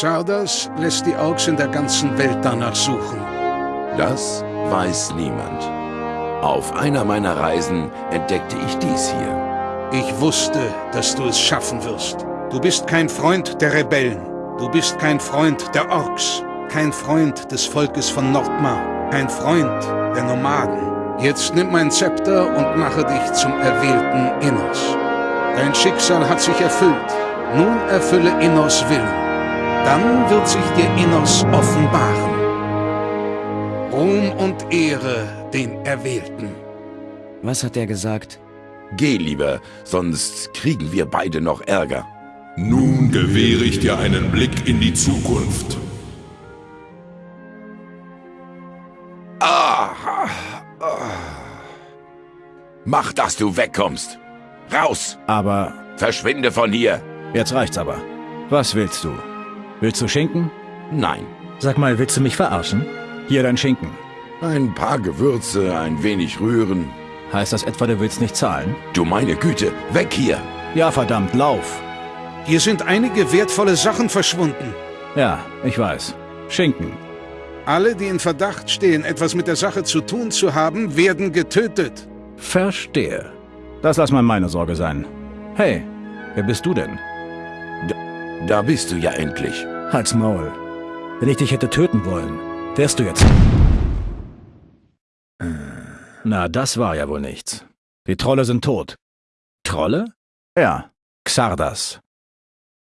Xardas lässt die Orks in der ganzen Welt danach suchen. Das weiß niemand. Auf einer meiner Reisen entdeckte ich dies hier. Ich wusste, dass du es schaffen wirst. Du bist kein Freund der Rebellen. Du bist kein Freund der Orks. Kein Freund des Volkes von Nordmar. Kein Freund der Nomaden. Jetzt nimm mein Zepter und mache dich zum erwählten Innos. Dein Schicksal hat sich erfüllt. Nun erfülle Innos Willen. Dann wird sich dir Innos offenbaren. Ruhm und Ehre den Erwählten. Was hat er gesagt? Geh lieber, sonst kriegen wir beide noch Ärger. Nun gewähre ich dir einen Blick in die Zukunft. Ah, Mach, dass du wegkommst. Raus! Aber Verschwinde von hier! jetzt reicht's aber. Was willst du? Willst du Schinken? Nein. Sag mal, willst du mich verarschen? Hier dein Schinken. Ein paar Gewürze, ein wenig rühren. Heißt das etwa, du willst nicht zahlen? Du meine Güte, weg hier! Ja, verdammt, lauf. Hier sind einige wertvolle Sachen verschwunden. Ja, ich weiß. Schinken. Alle, die in Verdacht stehen, etwas mit der Sache zu tun zu haben, werden getötet. Verstehe. Das lass mal meine Sorge sein. Hey, wer bist du denn? Da bist du ja endlich. Halt's Maul. Wenn ich dich hätte töten wollen, wärst du jetzt... Na, das war ja wohl nichts. Die Trolle sind tot. Trolle? Ja, Xardas.